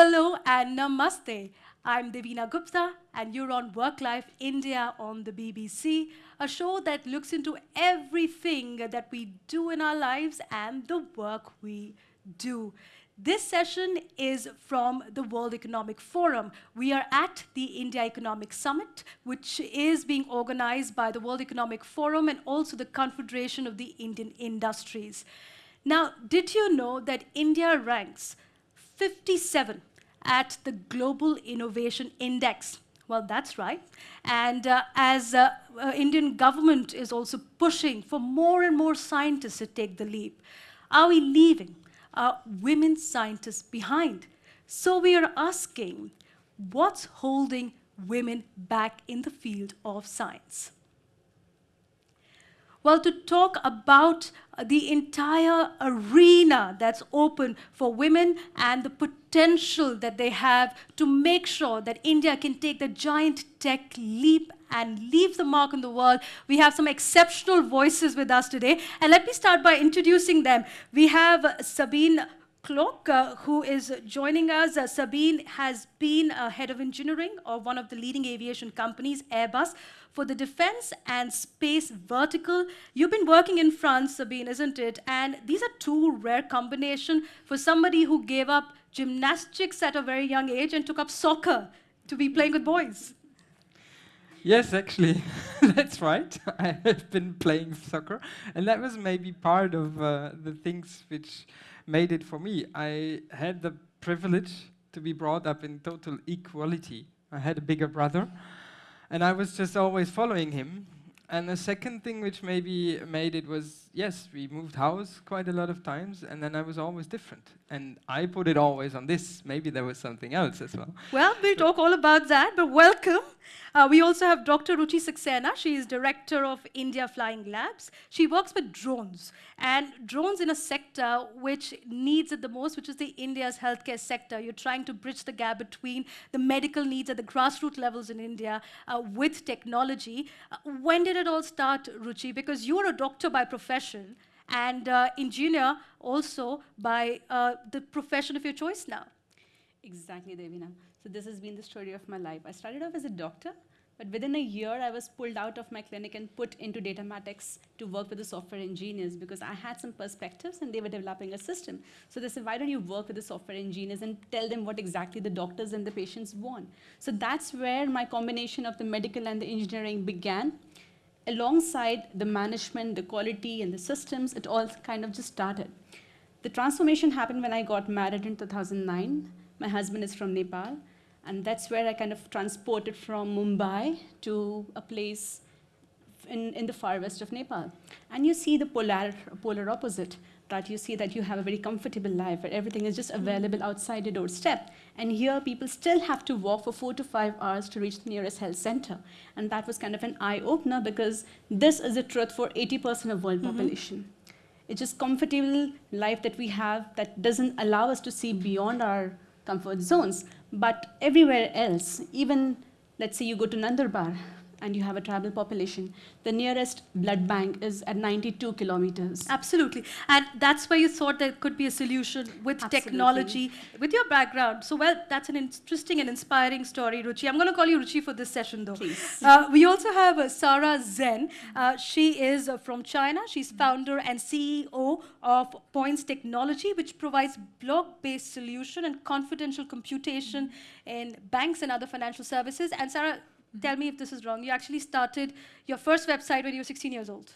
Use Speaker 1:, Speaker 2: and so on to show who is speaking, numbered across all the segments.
Speaker 1: Hello and namaste. I'm Devina Gupta, and you're on Work Life India on the BBC, a show that looks into everything that we do in our lives and the work we do. This session is from the World Economic Forum. We are at the India Economic Summit, which is being organized by the World Economic Forum and also the Confederation of the Indian Industries. Now, did you know that India ranks 57 at the Global Innovation Index? Well, that's right. And uh, as uh, uh, Indian government is also pushing for more and more scientists to take the leap, are we leaving uh, women scientists behind? So we are asking, what's holding women back in the field of science? Well, to talk about the entire arena that's open for women and the potential that they have to make sure that India can take the giant tech leap and leave the mark on the world. We have some exceptional voices with us today. And let me start by introducing them. We have Sabine Klauke, uh, who is joining us. Uh, Sabine has been uh, head of engineering of one of the leading aviation companies, Airbus, for the defense and space vertical. You've been working in France, Sabine, isn't it? And these are two rare combination for somebody who gave up gymnastics at a very young age and took up soccer to be playing with boys.
Speaker 2: Yes, actually, that's right. I have been playing soccer, and that was maybe part of uh, the things which made it for me. I had the privilege to be brought up in total equality. I had a bigger brother, and I was just always following him. And the second thing which maybe made it was, yes, we moved house quite a lot of times, and then I was always different. And I put it always on this. Maybe there was something else as well.
Speaker 1: Well, we'll talk all about that, but welcome. Uh, we also have Dr. Ruchi Saxena. She is director of India Flying Labs. She works with drones, and drones in a sector which needs it the most, which is the India's healthcare sector. You're trying to bridge the gap between the medical needs at the grassroots levels in India uh, with technology. Uh, when did it all start, Ruchi? Because you're a doctor by profession and uh, engineer also by uh, the profession of your choice now.
Speaker 3: Exactly, Devina. So this has been the story of my life. I started off as a doctor, but within a year, I was pulled out of my clinic and put into Datamatics to work with the software engineers because I had some perspectives and they were developing a system. So they said, why don't you work with the software engineers and tell them what exactly the doctors and the patients want? So that's where my combination of the medical and the engineering began alongside the management, the quality, and the systems, it all kind of just started. The transformation happened when I got married in 2009. My husband is from Nepal, and that's where I kind of transported from Mumbai to a place in, in the far west of Nepal. And you see the polar, polar opposite that you see that you have a very comfortable life where everything is just available outside your doorstep. And here people still have to walk for four to five hours to reach the nearest health center. And that was kind of an eye-opener because this is the truth for 80% of world mm -hmm. population. It's just comfortable life that we have that doesn't allow us to see beyond our comfort zones. But everywhere else, even let's say you go to Nandurbar, and you have a tribal population, the nearest blood bank is at 92 kilometers.
Speaker 1: Absolutely. And that's where you thought there could be a solution with Absolutely. technology, with your background. So, well, that's an interesting and inspiring story, Ruchi. I'm going to call you Ruchi for this session, though.
Speaker 3: Please.
Speaker 1: Uh, we also have uh, Sarah Zen. Uh, she is uh, from China. She's founder and CEO of Points Technology, which provides block-based solution and confidential computation in banks and other financial services. And Sarah, tell me if this is wrong. You actually started your first website when you were 16 years old.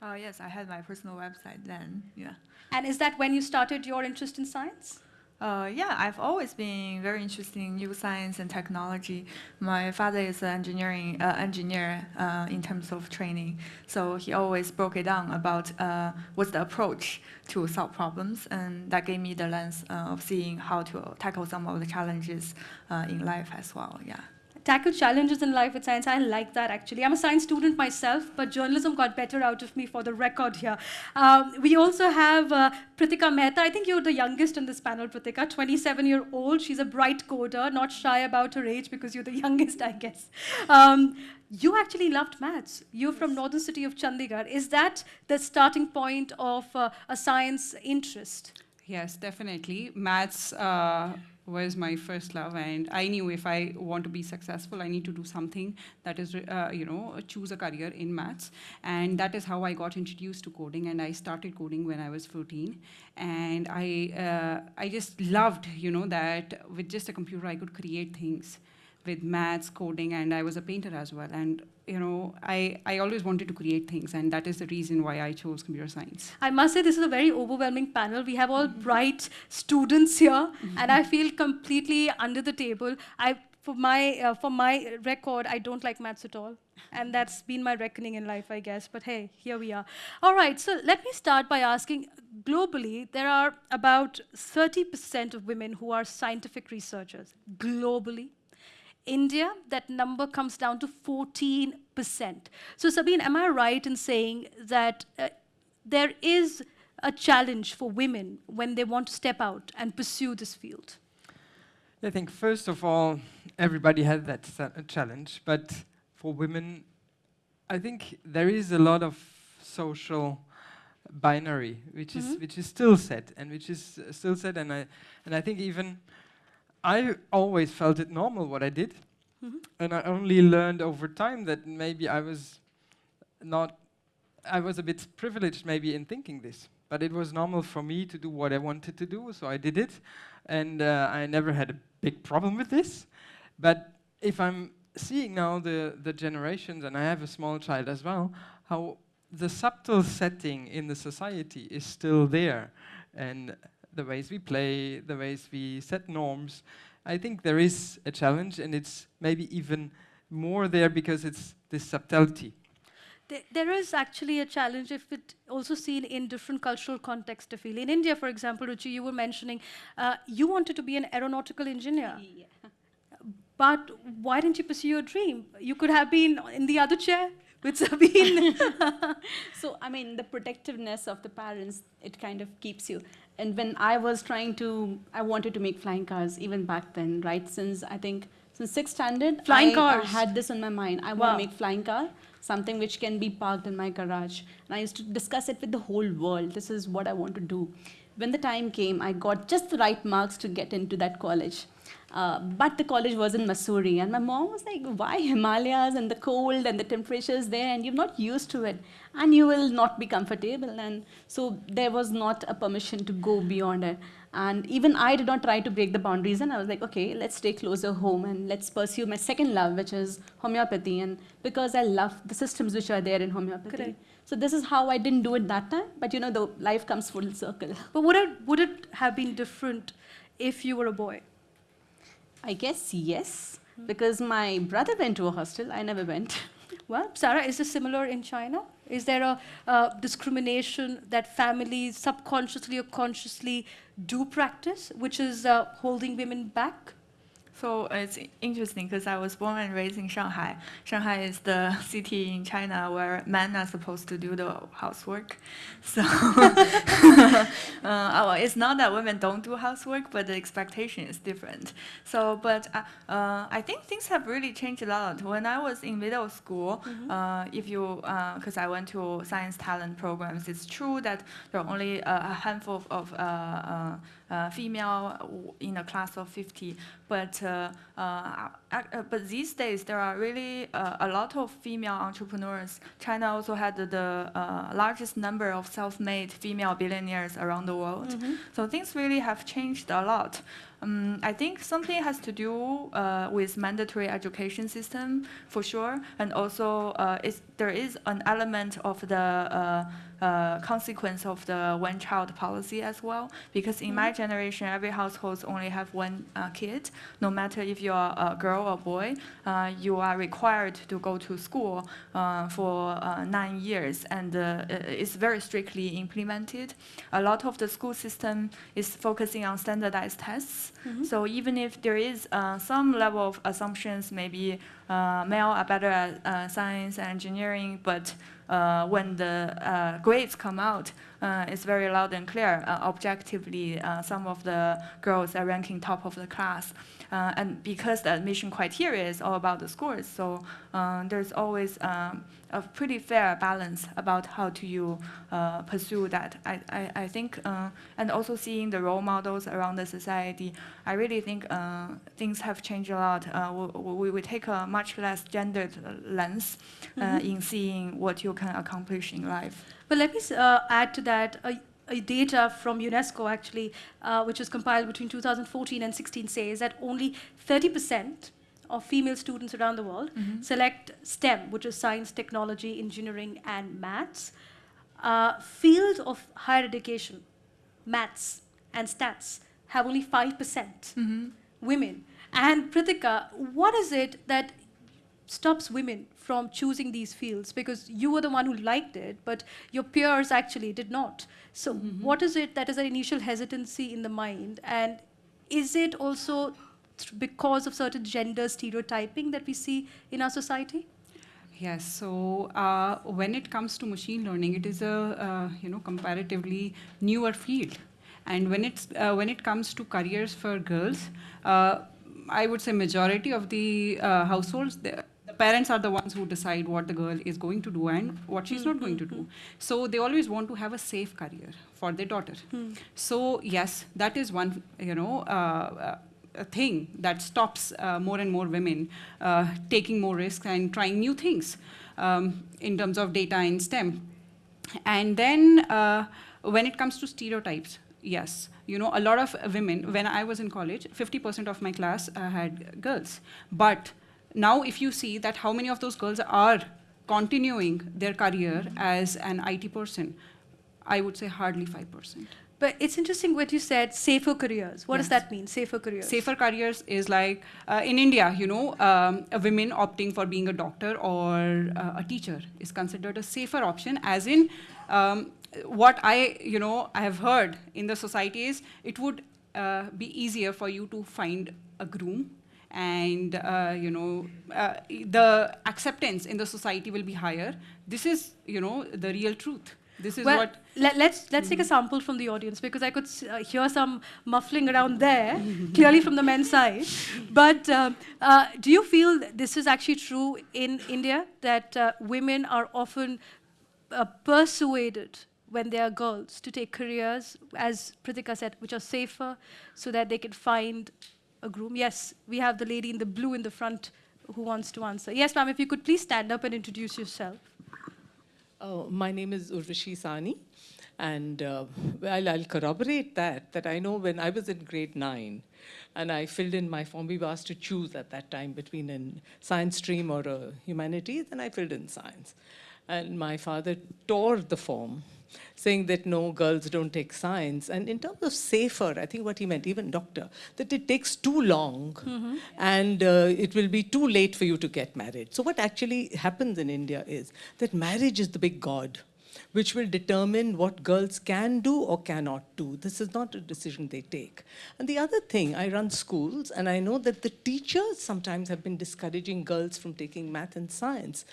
Speaker 4: Oh, yes, I had my personal website then, yeah.
Speaker 1: And is that when you started your interest in science?
Speaker 4: Uh, yeah, I've always been very interested in new science and technology. My father is an engineering uh, engineer uh, in terms of training, so he always broke it down about uh, what's the approach to solve problems, and that gave me the lens uh, of seeing how to tackle some of the challenges uh, in life as well. Yeah
Speaker 1: tackle challenges in life with science. I like that actually. I'm a science student myself, but journalism got better out of me for the record here. Um, we also have uh, Pritika Mehta. I think you're the youngest in this panel, Pritika, 27 year old. She's a bright coder, not shy about her age because you're the youngest, I guess. Um, you actually loved maths. You're from northern city of Chandigarh. Is that the starting point of uh, a science interest?
Speaker 5: Yes, definitely. Maths uh, was my first love, and I knew if I want to be successful, I need to do something that is, uh, you know, choose a career in maths, and that is how I got introduced to coding. And I started coding when I was 14, and I, uh, I just loved, you know, that with just a computer I could create things with maths, coding, and I was a painter as well. And you know, I, I always wanted to create things, and that is the reason why I chose computer science.
Speaker 1: I must say, this is a very overwhelming panel. We have all bright students here, and I feel completely under the table. I, for my, uh, for my record, I don't like maths at all. And that's been my reckoning in life, I guess. But hey, here we are. All right, so let me start by asking globally, there are about 30% of women who are scientific researchers globally. India, that number comes down to 14%. So Sabine, am I right in saying that uh, there is a challenge for women when they want to step out and pursue this field?
Speaker 2: I think first of all, everybody has that challenge, but for women, I think there is a lot of social binary, which mm -hmm. is which is still set and which is uh, still set, and I and I think even I always felt it normal what I did. Mm -hmm. And I only learned over time that maybe I was not, I was a bit privileged maybe in thinking this. But it was normal for me to do what I wanted to do, so I did it. And uh, I never had a big problem with this. But if I'm seeing now the, the generations, and I have a small child as well, how the subtle setting in the society is still there. And the ways we play, the ways we set norms. I think there is a challenge, and it's maybe even more there because it's this subtlety.
Speaker 1: There is actually a challenge if it also seen in different cultural contexts to feel. In India, for example, Ruchi, you were mentioning uh, you wanted to be an aeronautical engineer. Yeah. But why didn't you pursue your dream? You could have been in the other chair with Sabine.
Speaker 3: so, I mean, the protectiveness of the parents, it kind of keeps you. And when I was trying to, I wanted to make flying cars even back then, right? Since I think, since sixth standard,
Speaker 1: flying
Speaker 3: I,
Speaker 1: cars.
Speaker 3: I had this in my mind. I wow. want to make flying car, something which can be parked in my garage. And I used to discuss it with the whole world. This is what I want to do. When the time came, I got just the right marks to get into that college. Uh, but the college was in Mussoorie, and my mom was like, "Why Himalayas and the cold and the temperatures there, and you're not used to it, and you will not be comfortable." And so there was not a permission to go beyond it. And even I did not try to break the boundaries, and I was like, "Okay, let's stay closer home and let's pursue my second love, which is homeopathy." And because I love the systems which are there in homeopathy.
Speaker 1: Correct.
Speaker 3: So this is how I didn't do it that time, but you know, the life comes full circle.
Speaker 1: But would it would it have been different if you were a boy?
Speaker 3: I guess yes, because my brother went to a hostel. I never went.
Speaker 1: Well, Sarah, is this similar in China? Is there a uh, discrimination that families subconsciously or consciously do practice, which is uh, holding women back?
Speaker 4: So it's interesting because I was born and raised in Shanghai. Shanghai is the city in China where men are supposed to do the housework. So uh, well, it's not that women don't do housework, but the expectation is different. So, but uh, uh, I think things have really changed a lot. When I was in middle school, mm -hmm. if you, because uh, I went to science talent programs, it's true that there are only a handful of, of uh, uh, female in a class of 50. But, uh, uh, but these days, there are really a lot of female entrepreneurs. China also had the largest number of self-made female billionaires around the world. Mm -hmm. So things really have changed a lot. Um, I think something has to do uh, with mandatory education system for sure, and also uh, there is an element of the uh, uh, consequence of the one-child policy as well. Because in mm -hmm. my generation, every household only have one uh, kid. No matter if you're a girl or boy, uh, you are required to go to school uh, for uh, nine years, and it's very strictly implemented. A lot of the school system is focusing on standardized tests. Mm -hmm. So even if there is some level of assumptions, maybe male are better at science and engineering, but when the uh, grades come out, uh, it's very loud and clear. Uh, objectively, uh, some of the girls are ranking top of the class. Uh, and because the admission criteria is all about the scores, so uh, there's always um, a pretty fair balance about how to you uh, pursue that. I, I, I think, uh, and also seeing the role models around the society, I really think uh, things have changed a lot. Uh, we, we take a much less gendered lens uh,
Speaker 1: Mhm.
Speaker 4: in seeing what you can accomplish in life.
Speaker 1: But let me uh, add to that a, a data from UNESCO actually, uh, which was compiled between 2014 and 16, says that only 30% of female students around the world select STEM, which is science, technology, engineering, and maths. Uh, field of higher education, maths and stats, have only 5% women. And Pritika, what is it that stops women from choosing these fields? Because you were the one who liked it, but your peers actually did not. So, what is it that is an initial hesitancy in the mind? And is it also because of certain gender stereotyping that we see in our society?
Speaker 5: Yes. So uh, when it comes to machine learning, it is a uh, you know comparatively newer field, and when it's uh, when it comes to careers for girls, uh, I would say majority of the uh, households. The, parents are the ones who decide what the girl is going to do and what she's not going to do. So they always want to have a safe career for their daughter. So yes, that is one you know uh, a thing that stops uh, more and more women uh, taking more risks and trying new things um, in terms of data and STEM. And then uh, when it comes to stereotypes, yes, you know, a lot of women, when I was in college, 50% of my class uh, had girls. But now if you see that how many of those girls are continuing their career as an IT person, I would say hardly 5%.
Speaker 1: But it's interesting what you said safer careers. What does that mean, safer careers?
Speaker 5: Safer careers is like uh, in India, you know, um, a women opting for being a doctor or uh, a teacher is considered a safer option. As in, um, what I, you know, I have heard in the society is it would uh, be easier for you to find a groom, and uh, you know, uh, the acceptance in the society will be higher. This is, you know, the real truth. This is
Speaker 1: well,
Speaker 5: what.
Speaker 1: let, let's let's take a sample from the audience because I could s- uh, hear some muffling around there, clearly from the men's side. But um, uh, do you feel that this is actually true in India that uh, women are often uh, persuaded when they are girls to take careers, as Pritika said, which are safer, so that they can find a groom? Yes, we have the lady in the blue in the front who wants to answer. Yes, ma'am. If you could please stand up and introduce yourself.
Speaker 6: Oh, my name is Urvashi Sahni, and uh, well, I'll corroborate that, that I know when I was in grade nine, and I filled in my form, we were asked to choose at that time between a science stream or a humanities, and I filled in science. And my father tore the form, saying that no, girls don't take science. And in terms of safer, I think what he meant, even doctor, that it takes too long and uh, it will be too late for you to get married. So what actually happens in India is that marriage is the big god which will determine what girls can do or cannot do. This is not a decision they take. And the other thing, I run schools, and I know that the teachers sometimes have been discouraging girls from taking math and science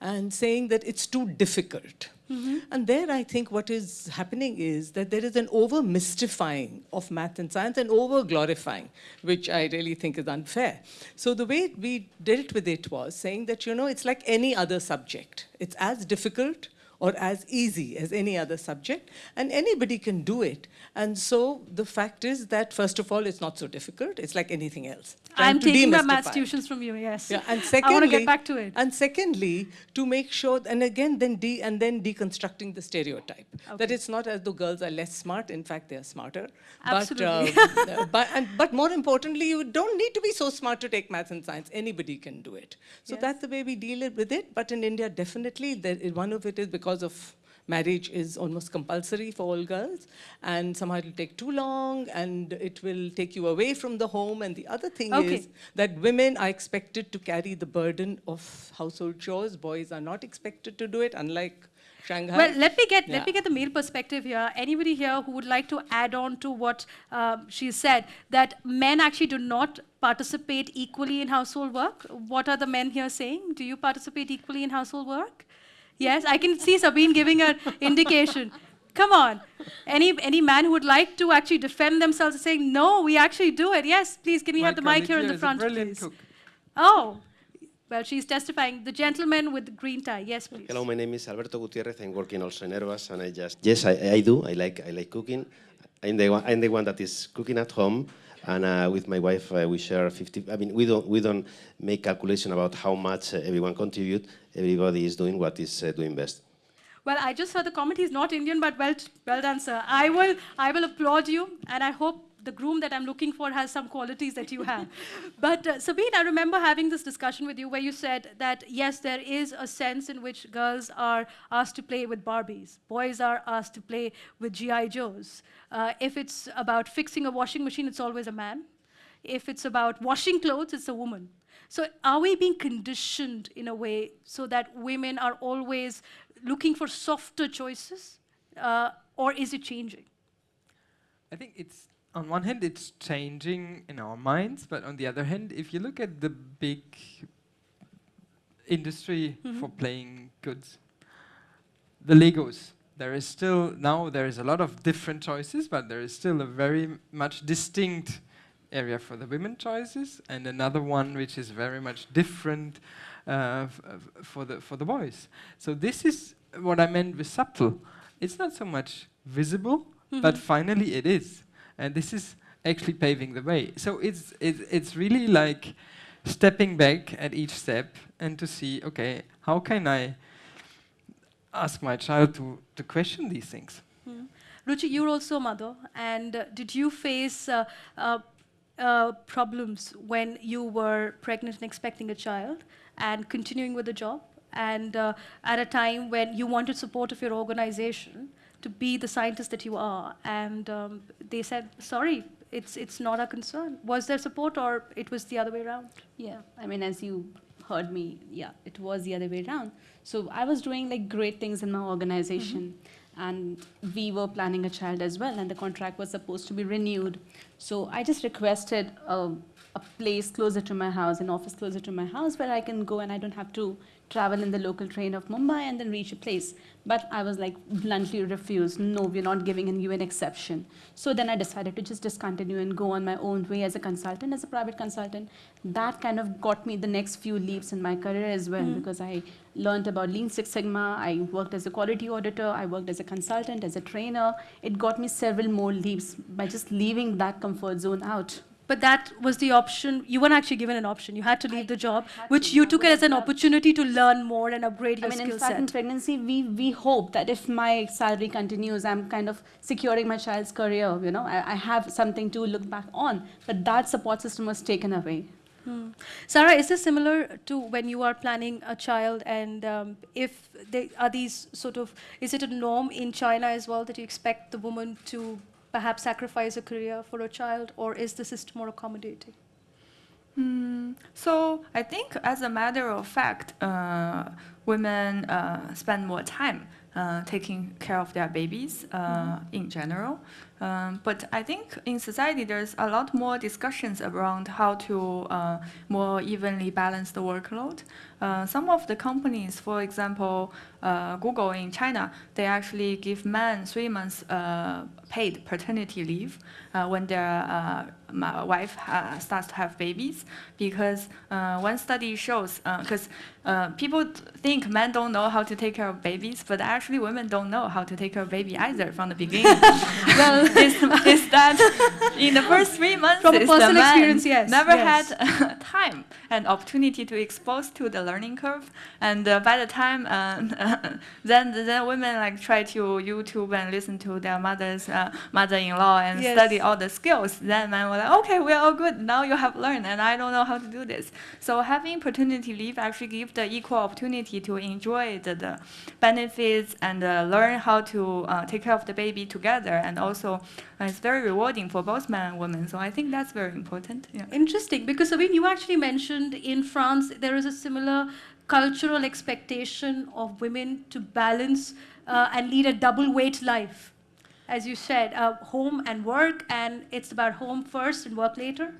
Speaker 6: and saying that it's too difficult. Mm-hmm. And there, I think what is happening is that there is an over mystifying of math and science and over glorifying, which I really think is unfair. So, the way we dealt with it was saying that, you know, it's like any other subject, it's as difficult or as easy as any other subject, and anybody can do it. And so the fact is that, first of all, it's not so difficult. It's like anything else. Trying
Speaker 1: I'm taking my
Speaker 6: demystify.
Speaker 1: tuitions from you. Yes.
Speaker 6: Yeah, and
Speaker 1: I
Speaker 6: secondly,
Speaker 1: want to get back to it.
Speaker 6: And secondly, to make sure, and again, then de, and then deconstructing the stereotype that it's not as though girls are less smart. In fact, they are smarter.
Speaker 1: Absolutely.
Speaker 6: But, uh, but, and, but more importantly, you don't need to be so smart to take maths and science. Anybody can do it. So
Speaker 1: Yes.
Speaker 6: that's the way we deal with it. But in India, definitely, there, one of it is because of marriage is almost compulsory for all girls and somehow it'll take too long and it will take you away from the home and the other thing
Speaker 1: Okay.
Speaker 6: is that women are expected to carry the burden of household chores boys are not expected to do it unlike shanghai
Speaker 1: Well, let me get
Speaker 6: Yeah.
Speaker 1: let me get the male perspective here. Anybody here who would like to add on to what um, she said that men actually do not participate equally in household work? What are the men here saying? Do you participate equally in household work? Yes, I can see Sabine giving an indication. Come on. Any any man who would like to actually defend themselves and saying, no, we actually do it. Yes, please, can we
Speaker 2: My
Speaker 1: have the mic here in the front, please?
Speaker 2: cook.
Speaker 1: Oh, well, she's testifying. The gentleman with the green tie. Yes, please.
Speaker 7: Hello, my name is Alberto Gutierrez. I'm working also in Airbus, and I just yes, I, I do. I like I like cooking. I'm the one, I'm the one that is cooking at home, and uh, with my wife uh, we share 50. I mean, we don't we don't make calculation about how much uh, everyone contribute. Everybody is doing what is uh, doing best.
Speaker 1: Well, I just heard the comment. He's not Indian, but well, well done, sir. I will, I will applaud you, and I hope the groom that I'm looking for has some qualities that you have. but uh, Sabine, I remember having this discussion with you where you said that yes, there is a sense in which girls are asked to play with Barbies, boys are asked to play with GI Joes. Uh, if it's about fixing a washing machine, it's always a man. If it's about washing clothes, it's a woman. So are we being conditioned in a way so that women are always looking for softer choices? Uh, or is it changing?
Speaker 2: I think it's on one hand it's changing in our minds, but on the other hand, if you look at the big industry mm-hmm. for playing goods, the Legos, there is still now there is a lot of different choices, but there is still a very much distinct area for the women choices, and another one which is very much different uh, uh, f- for the for the boys. So this is what I meant with subtle. It's not so much visible, but mm-hmm. finally it is, and this is actually paving the way. So it's it's it's really like stepping back at each step and to see, okay, how can I ask my child to to question these things?
Speaker 1: Ruchi, you're also a mother, and uh, did you face uh, uh, uh, problems when you were pregnant and expecting a child and continuing with the job? And uh, at a time when you wanted support of your organization to be the scientist that you are, and um, they said, sorry, it's, it's not a concern. Was there support, or it was the other way around?
Speaker 3: Yeah, I mean, as you heard me, yeah, it was the other way around. So I was doing like great things in my organization, and we were planning a child as well, and the contract was supposed to be renewed. So I just requested a, a place closer to my house, an office closer to my house, where I can go and I don't have to travel in the local train of Mumbai and then reach a place. But I was like bluntly refused. No, we're not giving you an exception. So then I decided to just discontinue and go on my own way as a consultant, as a private consultant. That kind of got me the next few leaps in my career as well mm-hmm. because I learned about Lean Six Sigma. I worked as a quality auditor. I worked as a consultant, as a trainer. It got me several more leaps by just leaving that comfort zone out.
Speaker 1: But that was the option. You weren't actually given an option. You had to leave the job, which you took it as an
Speaker 3: have-
Speaker 1: opportunity to learn more and upgrade your
Speaker 3: I mean,
Speaker 1: skill
Speaker 3: in fact, in pregnancy, we, we hope that if my salary continues, I'm kind of securing my child's career, you know, I, I have something to look back on. But that support system was taken away.
Speaker 1: Sarah, is this similar to when you are planning a child, and um, if they are these sort of, is it a norm in China as well that you expect the woman to perhaps sacrifice a career for a child, or is the system more accommodating?
Speaker 4: Mm, so I think, as a matter of fact, uh, women uh, spend more time uh, taking care of their babies uh, in general. Um, but I think in society there's a lot more discussions around how to uh, more evenly balance the workload. Uh, some of the companies, for example, uh, Google in China, they actually give men three months uh, paid paternity leave uh, when their uh, wife uh, starts to have babies, because uh, one study shows, because uh, people think men don't know how to take care of babies, but actually women don't know how to take care of baby either from the beginning. well, is, is that in the first three months,
Speaker 1: From personal
Speaker 4: man
Speaker 1: experience, yes,
Speaker 4: never
Speaker 1: yes.
Speaker 4: had time and opportunity to expose to the learning curve, and uh, by the time uh, then then women like try to YouTube and listen to their mother's uh, mother-in-law and
Speaker 1: Yes.
Speaker 4: study all the skills. Then men were like, okay, we're all good. Now you have learned, and I don't know how to do this. So having paternity leave actually gives the equal opportunity to enjoy the, the benefits and uh, learn how to uh, take care of the baby together, and also uh, it's very rewarding for both men and women. So I think that's very important. Yeah.
Speaker 1: Interesting, because Sabine, you actually mentioned in France there is a similar cultural expectation of women to balance uh, and lead a double weight life. As you said, uh, home and work, and it's about home first and work later.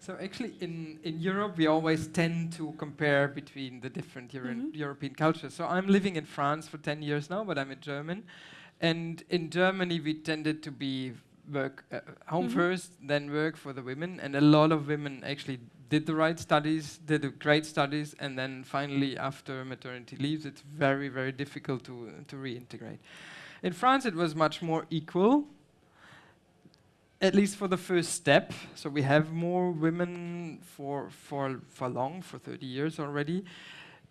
Speaker 2: So actually, in, in Europe, we always tend to compare between the different Euro-
Speaker 1: Mhm.
Speaker 2: European cultures. So I'm living in France for 10 years now, but I'm a German. And in Germany, we tended to be work uh, home
Speaker 1: Mhm.
Speaker 2: first, then work for the women, and a lot of women actually did the right studies, did the great studies, and then finally, after maternity leaves, it's very, very difficult to to reintegrate. In France, it was much more equal, at least for the first step. So we have more women for for for long, for 30 years already,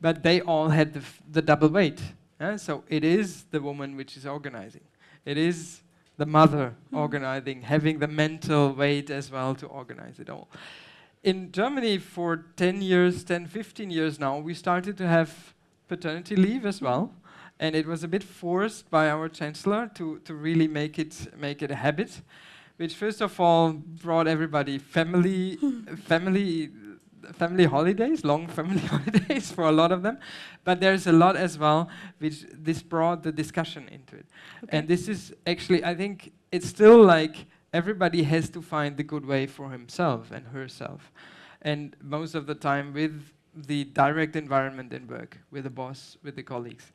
Speaker 2: but they all had the, f- the double weight. Eh? So it is the woman which is organizing. It is the mother organizing, having the mental weight as well to organize it all. In Germany, for 10 years, 10, 15 years now, we started to have paternity leave as well. And it was a bit forced by our chancellor to, to really make it, make it a habit, which first of all brought everybody family, family, family holidays, long family holidays for a lot of them. But there's a lot as well, which this brought the discussion into it. And this is actually, I think, it's still like everybody has to find the good way for himself and herself. And most of the time with the direct environment in work, with the boss, with the colleagues.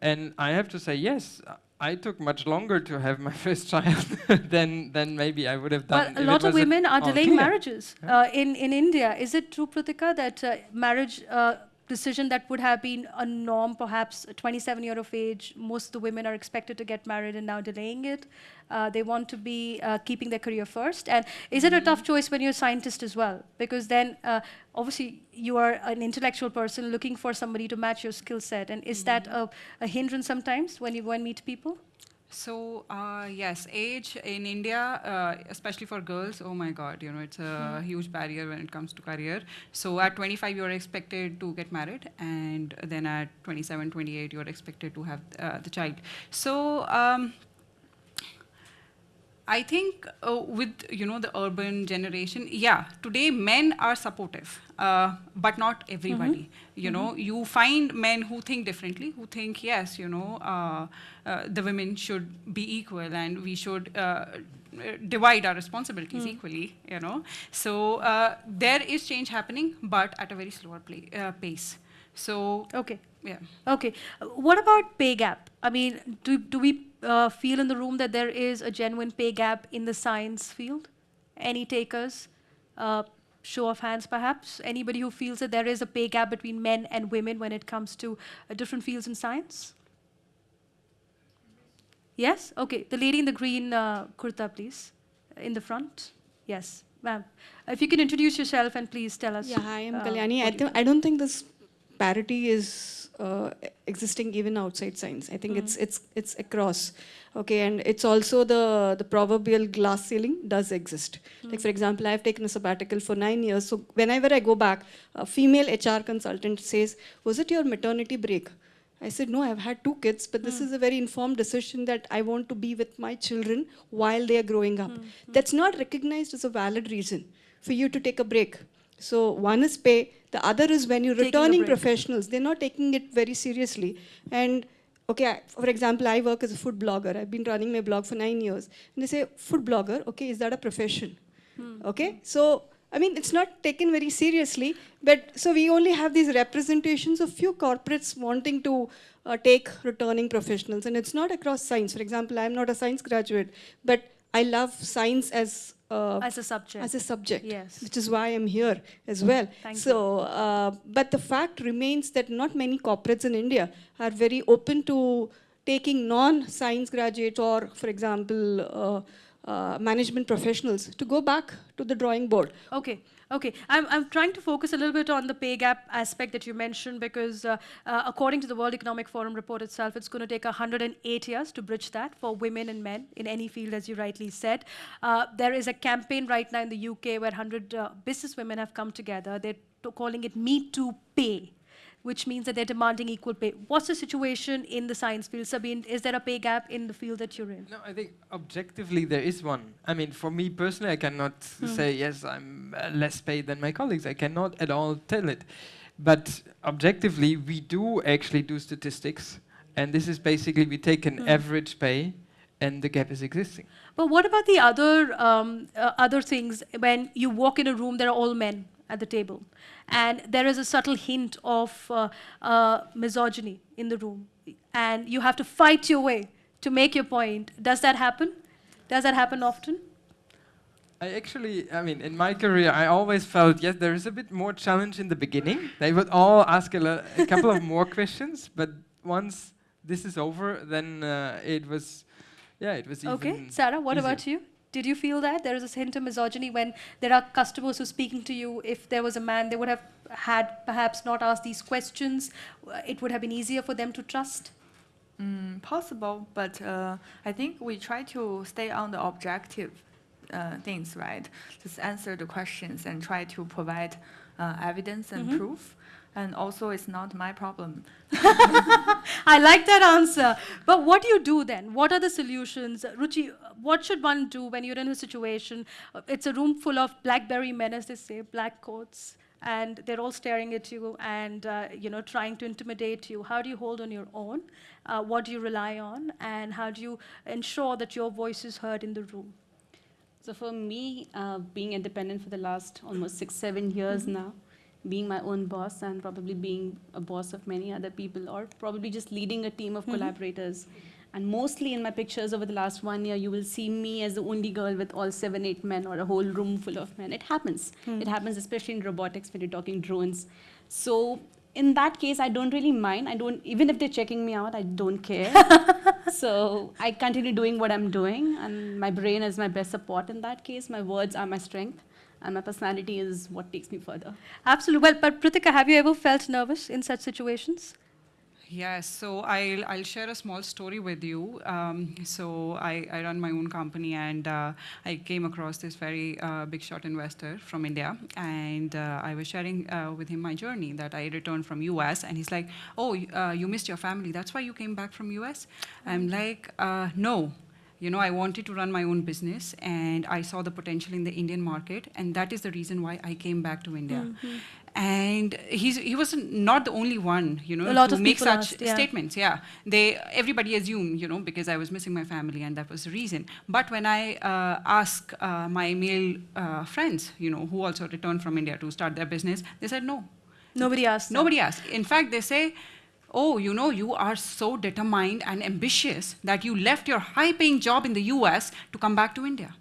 Speaker 2: And I have to say, yes, I took much longer to have my first child than, than maybe I would have done.
Speaker 1: a lot of women are delaying
Speaker 2: clear.
Speaker 1: marriages
Speaker 2: Yeah.
Speaker 1: uh, in in India. Is it true, Pritika, that uh, marriage uh, decision that would have been a norm, perhaps 27 year of age, most of the women are expected to get married and now delaying it. Uh, they want to be uh, keeping their career first. And is it a tough choice when you're a scientist as well? Because then, uh, obviously, you are an intellectual person looking for somebody to match your skill set. And is that a, a hindrance sometimes when you go and meet people?
Speaker 5: So uh, yes, age in India, uh, especially for girls, oh my God, you know, it's a huge barrier when it comes to career. So at 25, you're expected to get married, and then at 27, 28, you're expected to have uh, the child. So um, I think uh, with you know the urban generation, yeah, today men are supportive, uh, but not everybody. You know, you find men who think differently, who think yes, you know, uh, uh, the women should be equal and we should. Uh, divide our responsibilities equally you know so uh, there is change happening but at a very slower play, uh, pace so
Speaker 1: Okay.
Speaker 5: yeah
Speaker 1: Okay. Uh, What about pay gap? I mean, do, do we uh, feel in the room that there is a genuine pay gap in the science field? Any takers? Uh, show of hands, perhaps? Anybody who feels that there is a pay gap between men and women when it comes to uh, different fields in science? Yes? Okay. The lady in the green uh, kurta, please. In the front. Yes, ma'am. If you can introduce yourself and please tell us.
Speaker 8: Yeah, hi, I'm
Speaker 1: uh,
Speaker 8: Kalyani. I, th- I don't think this parity is uh, existing even outside science. I think it's hmm. it's it's across. Okay, and it's also the the proverbial glass ceiling does exist. Hmm. Like for example, I've taken a sabbatical for nine years. So whenever I go back, a female HR consultant says, "Was it your maternity break?" I said, no, I've had two kids, but this hmm. is a very informed decision that I want to be with my children while they are growing up. That's not recognized as a valid reason for you to take a break. So one is pay, the other is when you're
Speaker 1: Taking
Speaker 8: returning professionals, they're not taking it very seriously. And okay, I- for example, I work as a food blogger. I've been running my blog for nine years. And they say, food blogger, okay, is that a profession? Okay, so I mean, it's not taken very seriously, but so we only have these representations of few corporates wanting to uh, take returning professionals, and it's not across science. For example, I'm not a science graduate, but I love science as uh,
Speaker 1: As a subject.
Speaker 8: as a subject,
Speaker 1: Yes.
Speaker 8: which is why I'm here as well.
Speaker 1: Thank
Speaker 8: so, uh, but the fact remains that not many corporates in India are very open to taking non-science graduates or, for example, uh, uh, management professionals to go back to the drawing board.
Speaker 1: Okay, okay. I'm, I'm trying to focus a little bit on the pay gap aspect that you mentioned because, uh, uh, according to the World Economic Forum report itself, it's going to take 108 years to bridge that for women and men in any field, as you rightly said. Uh, there is a campaign right now in the UK where 100 uh, business women have come together. They're calling it Me Too Pay. Which means that they're demanding equal pay. What's the situation in the science field? Sabine, is there a pay gap in the field that you're in?
Speaker 2: No, I think objectively there is one. I mean, for me personally, I cannot
Speaker 1: Hmm.
Speaker 2: say yes, I'm uh, less paid than my colleagues. I cannot at all tell it. But objectively, we do actually do statistics, and this is basically we take an
Speaker 1: Hmm.
Speaker 2: average pay, and the gap is existing.
Speaker 1: But what about the other um, uh, other things? When you walk in a room, there are all men at the table, and there is a subtle hint of uh, uh, misogyny in the room, and you have to fight your way to make your point. Does that happen? Does that happen often?
Speaker 2: I actually, I mean, in my career, I always felt yes, there is a bit more challenge in the beginning. They would all ask a, a couple of more questions, but once this is over, then uh, it was, yeah, it was
Speaker 1: Okay, Sarah, what
Speaker 2: easier.
Speaker 1: about you? Did you feel that there is a hint of misogyny when there are customers who are speaking to you? If there was a man, they would have had perhaps not asked these questions. Uh, It would have been easier for them to trust.
Speaker 4: Mm, possible, but uh, I think we try to stay on the objective uh, things, right? Just answer the questions and try to provide uh, evidence and
Speaker 1: Mhm.
Speaker 4: proof. And also, it's not my problem.
Speaker 1: I like that answer. But what do you do then? What are the solutions? Ruchi, what should one do when you're in a situation? uh, It's a room full of blackberry men, as they say, black coats, and they're all staring at you and uh, you know trying to intimidate you. How do you hold on your own? Uh, what do you rely on? And how do you ensure that your voice is heard in the room?
Speaker 3: So for me, uh, being independent for the last almost six, seven years now, being my own boss and probably being a boss of many other people, or probably just leading a team of mm-hmm. collaborators. And mostly in my pictures over the last one year, you will see me as the only girl with all seven, eight men, or a whole room full of men. It happens. Mm-hmm. It happens, especially in robotics when you're talking drones. So in that case, I don't really mind. I don't even if they're checking me out, I don't care. so I continue doing what I'm doing, and my brain is my best support in that case. My words are my strength, and my personality is what takes me further.
Speaker 1: Absolutely. Well, but Pritika, have you ever felt nervous in such situations?
Speaker 5: Yes, so I'll, I'll share a small story with you. Um, so I, I run my own company and uh, I came across this very uh, big shot investor from India and uh, I was sharing uh, with him my journey that I returned from US and he's like, oh, uh, you missed your family, that's why you came back from US? I'm like, uh, no. You know, I wanted to run my own business and I saw the potential in the Indian market and that is the reason why I came back to India. And he's, he was not the only one, you know, to make such
Speaker 1: asked, yeah.
Speaker 5: statements. Yeah, they everybody assumed, you know, because I was missing my family, and that was the reason. But when I uh, ask uh, my male uh, friends, you know, who also returned from India to start their business, they said no.
Speaker 1: Nobody asked. them.
Speaker 5: Nobody asked. In fact, they say, "Oh, you know, you are so determined and ambitious that you left your high-paying job in the U.S. to come back to India."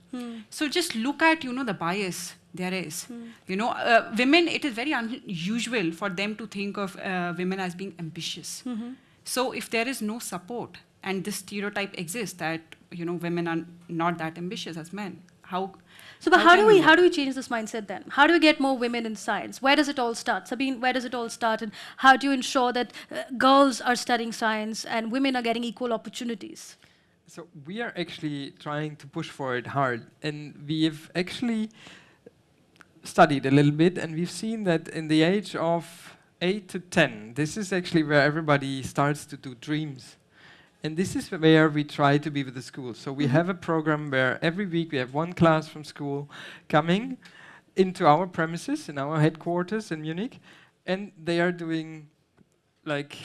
Speaker 5: So just look at, you know, the bias there is. You know, uh, women. It is very unusual for them to think of uh, women as being ambitious. So if there is no support and this stereotype exists that you know women are not that ambitious as men, how?
Speaker 1: So, but how, do we how do we change this mindset then? How do we get more women in science? Where does it all start? Sabine, where does it all start? And how do you ensure that uh, girls are studying science and women are getting equal opportunities?
Speaker 2: So we are actually trying to push for it hard, and we have actually studied a little bit, and we've seen that in the age of eight to ten, this is actually where everybody starts to do dreams. And this is where we try to be with the school. So we have a program where every week we have one class from school coming into our premises in our headquarters in Munich, and they are doing like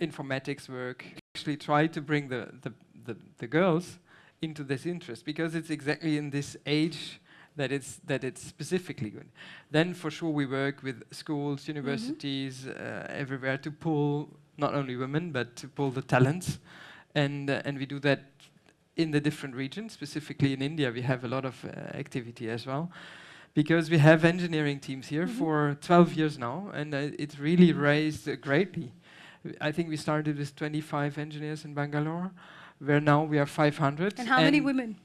Speaker 2: informatics work. Actually, try to bring the, the, the, the girls into this interest because it's exactly in this age that it's that it's specifically good. Then for sure we work with schools, universities, uh, everywhere to pull not only women but to pull the talents, and uh, and we do that in the different regions. Specifically in India, we have a lot of uh, activity as well. Because we have engineering teams here for 12 years now, and uh, it's really raised uh, greatly. I think we started with 25 engineers in Bangalore, where now we are 500.
Speaker 1: And how many women?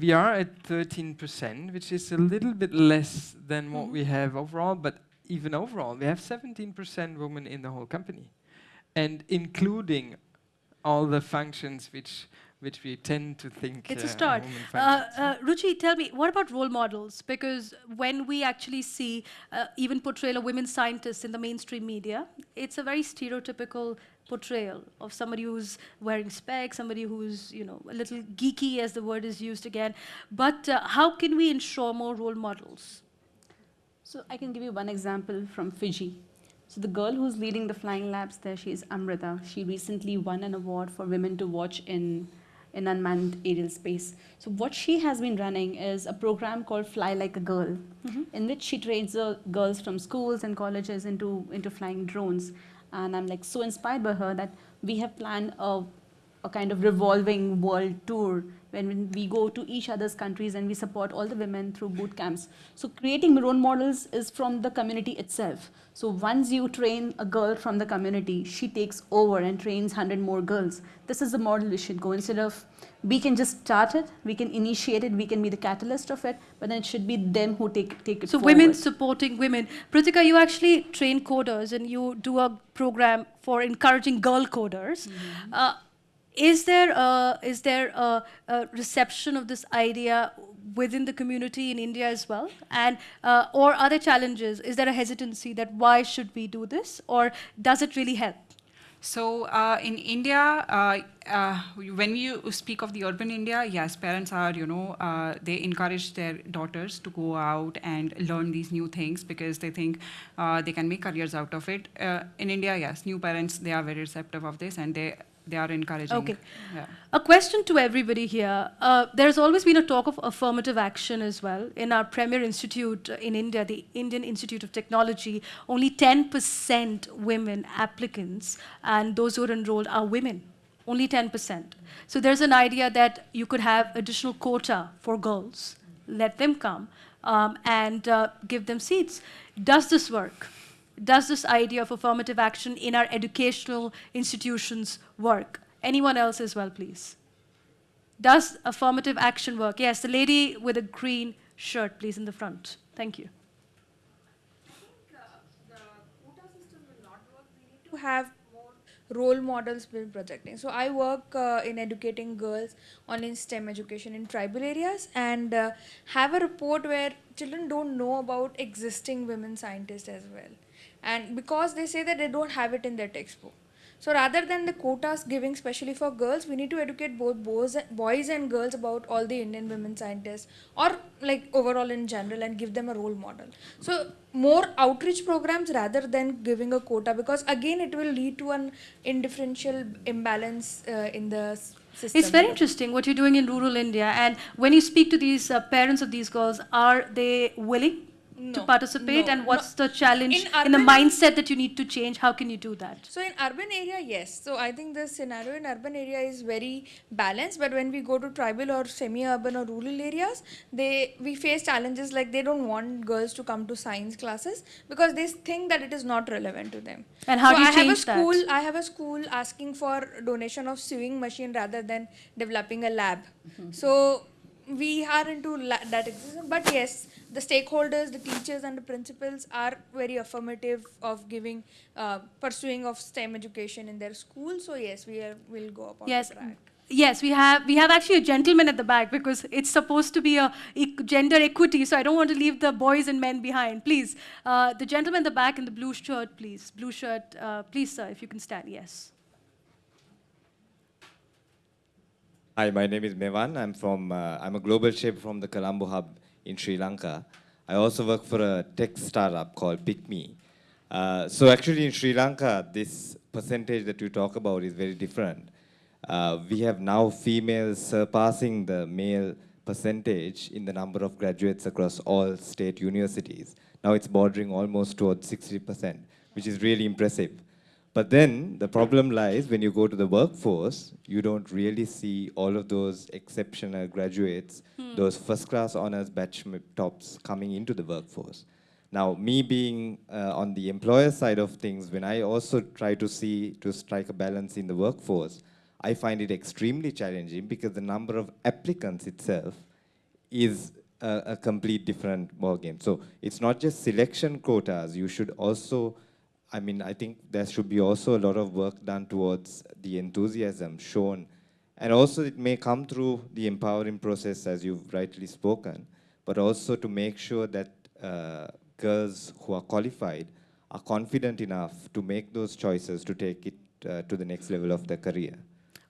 Speaker 2: We are at 13%, which is a little bit less than what
Speaker 1: Mhm.
Speaker 2: we have overall, but even overall, we have 17% women in the whole company, and including all the functions which which we tend to think
Speaker 1: It's
Speaker 2: uh,
Speaker 1: a start. Uh, uh, Ruchi, tell me, what about role models? Because when we actually see uh, even portrayal of women scientists in the mainstream media, it's a very stereotypical portrayal of somebody who's wearing specs, somebody who's you know a little geeky, as the word is used again. But uh, how can we ensure more role models?
Speaker 3: So I can give you one example from Fiji. So the girl who's leading the flying labs there, she is Amrita. She recently won an award for women to watch in in unmanned aerial space. So what she has been running is a program called Fly Like a Girl, in which she trains uh, girls from schools and colleges into into flying drones. And I'm like so inspired by her that we have planned a a kind of revolving world tour when, we go to each other's countries and we support all the women through boot camps. So creating role models is from the community itself. So once you train a girl from the community, she takes over and trains 100 more girls. This is the model we should go. Instead of we can just start it, we can initiate it, we can be the catalyst of it, but then it should be them who take, take it
Speaker 1: So
Speaker 3: forward.
Speaker 1: women supporting women. Pritika, you actually train coders and you do a program for encouraging girl coders. Uh, is there a, is there a, a reception of this idea within the community in India as well? And uh, or other challenges? Is there a hesitancy that why should we do this, or does it really help?
Speaker 5: So uh, in India, uh, uh, when you speak of the urban India, yes, parents are, you know, uh, they encourage their daughters to go out and learn these new things because they think uh, they can make careers out of it. In India, yes, new parents, they are very receptive of this and they, they are encouraging.
Speaker 1: Okay.
Speaker 5: Yeah.
Speaker 1: A question to everybody here. Uh, there's always been a talk of affirmative action as well. In our premier institute uh, in India, the Indian Institute of Technology, only 10% women applicants and those who are enrolled are women. Only 10%. So there's an idea that you could have additional quota for girls, let them come, um, and uh, give them seats. Does this work? Does this idea of affirmative action in our educational institutions work? Anyone else as well, please. Does affirmative action work? Yes, the lady with a green shirt, please, in the front. Thank you.
Speaker 9: We need to have more role models been projecting. So I work uh, in educating girls on in STEM education in tribal areas and uh, have a report where children don't know about existing women scientists as well. And because they say that they don't have it in their textbook. So rather than the quotas giving specially for girls, we need to educate both boys, boys and girls about all the Indian women scientists or like overall in general and give them a role model. So more outreach programs rather than giving a quota because again it will lead to an indifferential imbalance uh, in the system.
Speaker 1: It's very interesting what you're doing in rural India. And when you speak to these uh, parents of these girls, are they willing to participate?
Speaker 9: no,
Speaker 1: and what's
Speaker 9: no.
Speaker 1: the challenge
Speaker 9: In
Speaker 1: in, the mindset that you need to change? How can you do that?
Speaker 9: So in urban area, yes. So I think the scenario in urban area is very balanced. But when we go to tribal or semi-urban or rural areas, they we face challenges like they don't want girls to come to science classes because they think that it is not relevant to them.
Speaker 1: And how
Speaker 9: so
Speaker 1: do you
Speaker 9: I have a
Speaker 1: change that?
Speaker 9: school. I have a school asking for donation of sewing machine rather than developing a lab. Mm-hmm. So we are into la- that existence. But yes, the stakeholders, the teachers, and the principals are very affirmative of giving, uh, pursuing of STEM education in their school. So yes, we are, will go about
Speaker 1: Yes.
Speaker 9: the track.
Speaker 1: Yes, we have we have actually a gentleman at the back because it's supposed to be a e- gender equity. So I don't want to leave the boys and men behind. Please, uh, the gentleman in the back in the blue shirt, please. Blue shirt, uh, please, sir, if you can stand. Yes.
Speaker 10: Hi, my name is Mevan. I'm from, uh, I'm a global shaper from the Colombo Hub in Sri Lanka. I also work for a tech startup called PickMe. Uh, so actually in Sri Lanka, this percentage that you talk about is very different. Uh, we have now females surpassing the male percentage in the number of graduates across all state universities. Now it's bordering almost towards 60%, which is really impressive. But then the problem lies when you go to the workforce, you don't really see all of those exceptional graduates, those first class honors batch tops coming into the workforce. Now, me being uh, on the employer side of things, when I also try to see to strike a balance in the workforce, I find it extremely challenging because the number of applicants itself is a, a complete different ballgame. So it's not just selection quotas. You should also, I mean, I think there should be also a lot of work done towards the enthusiasm shown. And also it may come through the empowering process as you've rightly spoken, but also to make sure that uh, girls who are qualified are confident enough to make those choices to take it uh, to the next level of their career. So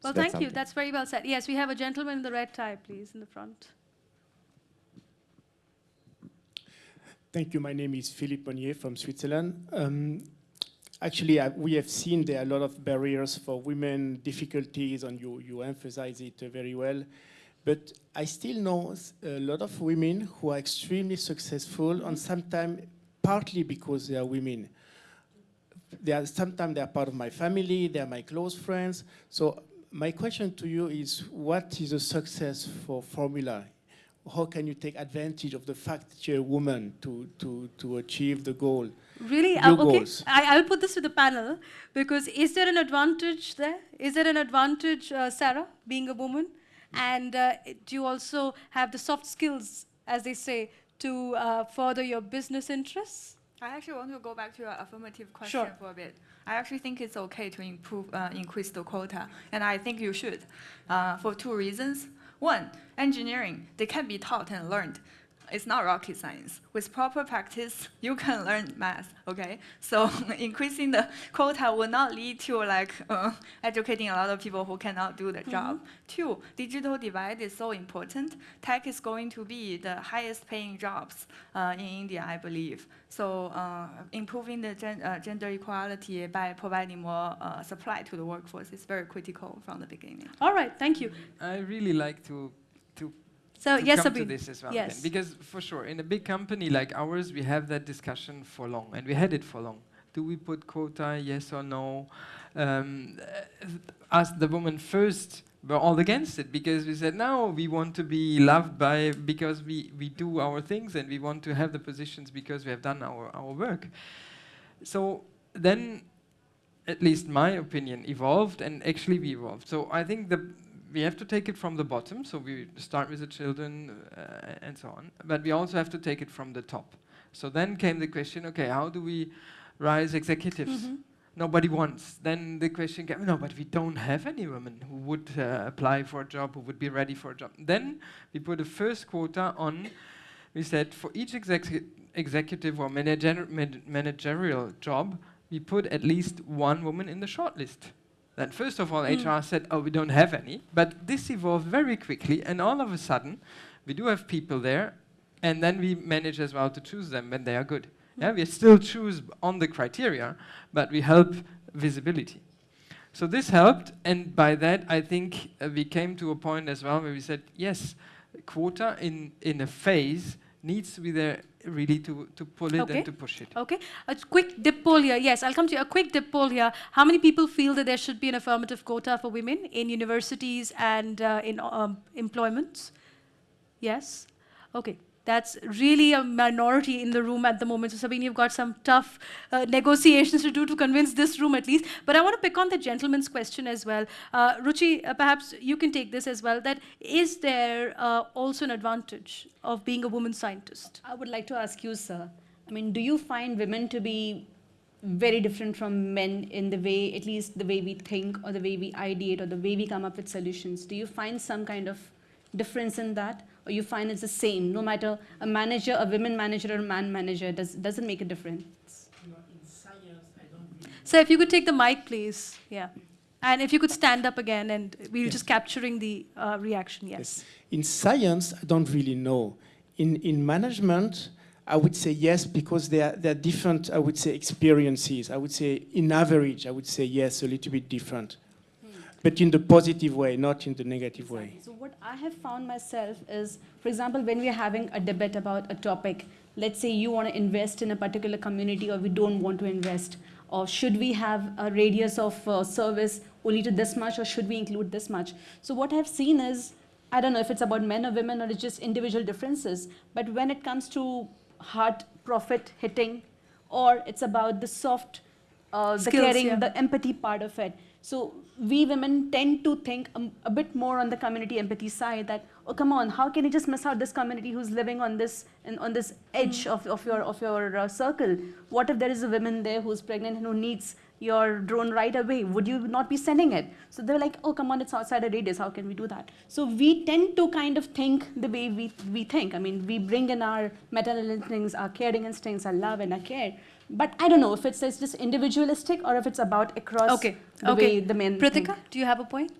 Speaker 1: Well,
Speaker 10: that's
Speaker 1: thank you. That's very well said. Yes, we have a gentleman in the red tie, please, in the front.
Speaker 11: Thank you. My name is Philippe Monnier from Switzerland. Um, actually, I, we have seen there are a lot of barriers for women, difficulties, and you, you emphasize it uh, very well. But I still know a lot of women who are extremely successful, and sometimes partly because they are women. They are sometimes they are part of my family, they are my close friends. So my question to you is, what is a success for Formula? How can you take advantage of the fact that you're a woman to, to, to achieve the goal?
Speaker 1: Really? Uh, okay. I, I'll put this to the panel because is there an advantage there? Is there an advantage, uh, Sarah, being a woman? And uh, do you also have the soft skills, as they say, to uh, further your business interests?
Speaker 4: I actually want to go back to your affirmative question
Speaker 1: Sure.
Speaker 4: for a bit. I actually think it's okay to improve, uh, increase the quota, and I think you should, uh, for two reasons. One, engineering, they can be taught and learned. It's not rocket science. With proper practice, you can learn math, okay? So increasing the quota will not lead to like uh, educating a lot of people who cannot do the job. Two, digital divide is so important. Tech is going to be the highest paying jobs uh, in India, I believe. So uh, improving the gen uh, gender equality by providing more uh, supply to the workforce is very critical from the beginning.
Speaker 1: All right, thank you.
Speaker 2: I really like to to
Speaker 1: So, yes,
Speaker 2: come to this as well.
Speaker 1: Yes.
Speaker 2: then, because for sure, in a big company like ours, we have that discussion for long, and we had it for long. Do we put quota? Yes or no? Um, uh, the woman first, were all against it because we said no, we want to be loved by because we we do our things and we want to have the positions because we have done our our work. So then at least my opinion, evolved, and actually we evolved. So I think the we have to take it from the bottom. So we start with the children uh, and so on, but we also have to take it from the top. So then came the question: Okay, how do we rise executives? Nobody wants. Then the question came: No, but we don't have any women who would uh, apply for a job, who would be ready for a job. Then we put a first quota on. We said for each execu- executive or manager- man- managerial job, we put at least one woman in the shortlist. Then first of all, HR said, "Oh, we don't have any." But this evolved very quickly, and all of a sudden, we do have people there, and then we manage as well to choose them when they are good. Yeah, we still choose on the criteria, but we help visibility. So this helped, and by that, I think uh, we came to a point as well where we said, yes, quota in in a phase needs to be there really to to pull it
Speaker 1: Okay.
Speaker 2: and to push it.
Speaker 1: Okay, a quick dip poll here. Yes, I'll come to you. A quick dip poll here. How many people feel that there should be an affirmative quota for women in universities and uh, in um, employments? Yes. Okay. That's really a minority in the room at the moment. So, Sabine, you've got some tough uh, negotiations to do to convince this room at least. But I want to pick on the gentleman's question as well. Uh, Ruchi, uh, perhaps you can take this as well. That is there uh, also an advantage of being a woman scientist?
Speaker 3: I would like to ask you, sir. I mean, do you find women to be very different from men in the way, at least the way we think, or the way we ideate, or the way we come up with solutions? Do you find some kind of difference in that, you find it's the same, no matter a manager, a women manager, or a man manager, does doesn't make a difference?
Speaker 1: So if you could take the mic, please. Yeah. And if you could stand up again, and we were just capturing the uh, reaction. Yes.
Speaker 11: In science, I don't really know. In, in management, I would say yes, because there are, there are different, I would say, experiences. I would say, in average, I would say yes, a little bit different. But in the positive way, not in the negative way.
Speaker 3: So what I have found myself is, for example, when we are having a debate about a topic, let's say you want to invest in a particular community or we don't want to invest, or should we have a radius of uh, service only to this much or should we include this much? So what I've seen is, I don't know if it's about men or women or it's just individual differences, but when it comes to hard profit hitting or it's about the soft uh, the caring,
Speaker 1: yeah.
Speaker 3: the empathy part of it. So we women tend to think um, a bit more on the community empathy side that oh come on how can you just miss out this community who's living on this in, on this edge of, of your of your uh, circle? What if there is a woman there who's pregnant and who needs your drone right away? Would you not be sending it? So they're like oh come on it's outside a radius. How can we do that? So we tend to kind of think the way we, we think. I mean we bring in our maternal instincts our caring instincts our love and our care but I don't know if it's, it's just individualistic or if it's about across
Speaker 1: Okay.
Speaker 3: the
Speaker 1: okay.
Speaker 3: way the men think.
Speaker 1: Do you have a point?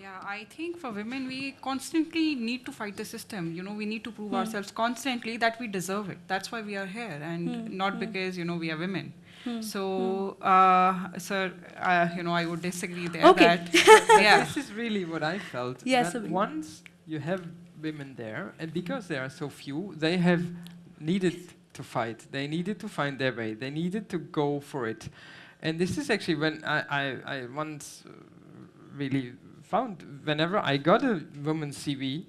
Speaker 5: Yeah, I think for women, we constantly need to fight the system. You know, we need to
Speaker 1: Hmm.
Speaker 5: prove ourselves constantly that we deserve it. That's why we are here, and
Speaker 1: Hmm.
Speaker 5: not because you know we are women. So, uh, sir, uh, you know, I would disagree there.
Speaker 1: Okay.
Speaker 5: That, yeah.
Speaker 2: This is really what I felt.
Speaker 1: Yes,
Speaker 2: that
Speaker 1: Sabine.
Speaker 2: once you have women there, and because there are so few, they have needed to fight. They needed to find their way. They needed to go for it. And this is actually when I, I, I once uh, really found whenever I got a woman's CV,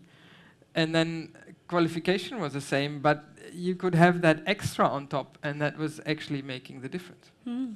Speaker 2: and then qualification was the same, but you could have that extra on top, and that was actually making the difference.
Speaker 1: Hmm.